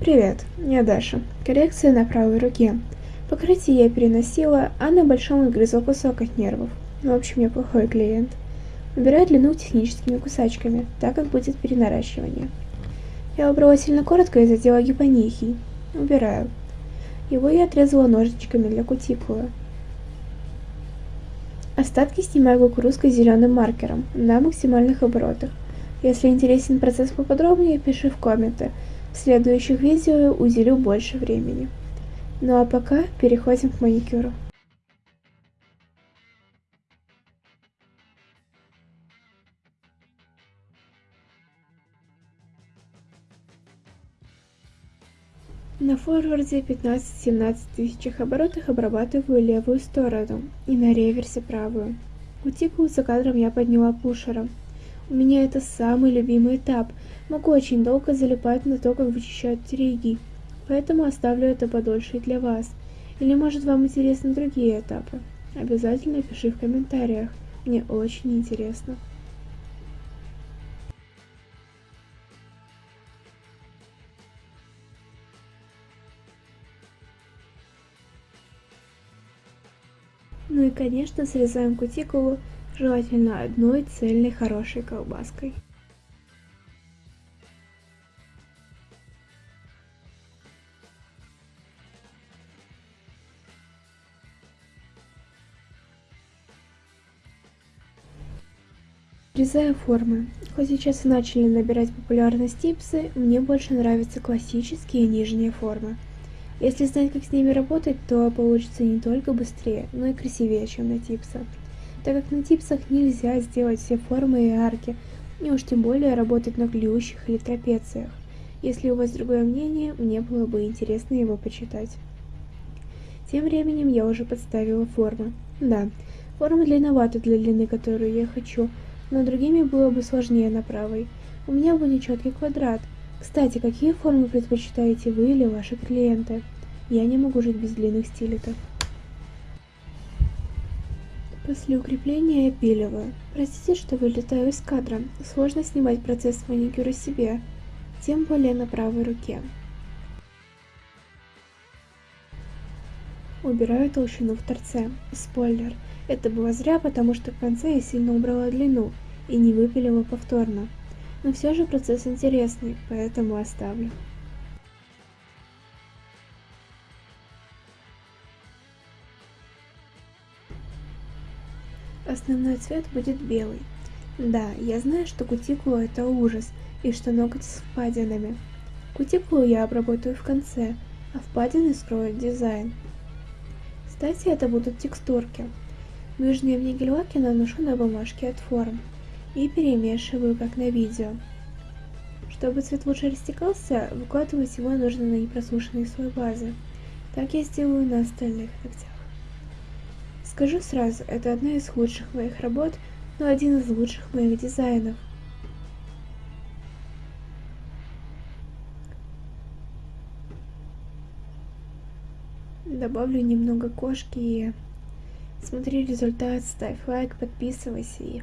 Привет, я Даша. Коррекция на правой руке. Покрытие я переносила, а на большом отгрызла кусок от нервов. В общем, я плохой клиент. Выбираю длину техническими кусачками, так как будет перенаращивание. Я убрала сильно коротко и задела гипонихий. Убираю. Его я отрезала ножичками для кутикулы. Остатки снимаю кукурузкой зеленым маркером на максимальных оборотах. Если интересен процесс поподробнее, пиши в комменты. В следующих видео уделю больше времени. Ну а пока переходим к маникюру. На форварде 15-17 тысячах оборотах обрабатываю левую сторону и на реверсе правую. Кутикулу за кадром я подняла пушером. У меня это самый любимый этап. Могу очень долго залипать на то, как вычищают тереги. Поэтому оставлю это подольше и для вас. Или может вам интересны другие этапы? Обязательно пиши в комментариях. Мне очень интересно. Ну и конечно срезаем кутикулу желательно одной цельной хорошей колбаской. Врезаю формы. Хоть сейчас и начали набирать популярность типсы, мне больше нравятся классические нижние формы. Если знать, как с ними работать, то получится не только быстрее, но и красивее, чем на типсах так как на типсах нельзя сделать все формы и арки, и уж тем более работать на клюющих или трапециях. Если у вас другое мнение, мне было бы интересно его почитать. Тем временем я уже подставила формы. Да, форма длинновата для длины, которую я хочу, но другими было бы сложнее на правой. У меня будет четкий квадрат. Кстати, какие формы предпочитаете вы или ваши клиенты? Я не могу жить без длинных стилетов. После укрепления я пиливаю. Простите, что вылетаю из кадра. Сложно снимать процесс маникюра себе, тем более на правой руке. Убираю толщину в торце. Спойлер. Это было зря, потому что в конце я сильно убрала длину и не выпилила повторно. Но все же процесс интересный, поэтому оставлю. Основной цвет будет белый. Да, я знаю, что кутикула это ужас, и что ноготь с впадинами. Кутикулу я обработаю в конце, а впадины скроют дизайн. Кстати, это будут текстурки. Нижние в нигель-лаке наношу на бумажке от форм и перемешиваю, как на видео. Чтобы цвет лучше растекался, выкладывать его нужно на непросушенный слой базы. Так я сделаю на остальных ногтях. Скажу сразу, это одна из худших моих работ, но один из лучших моих дизайнов. Добавлю немного кошки и смотри результат, ставь лайк, подписывайся и.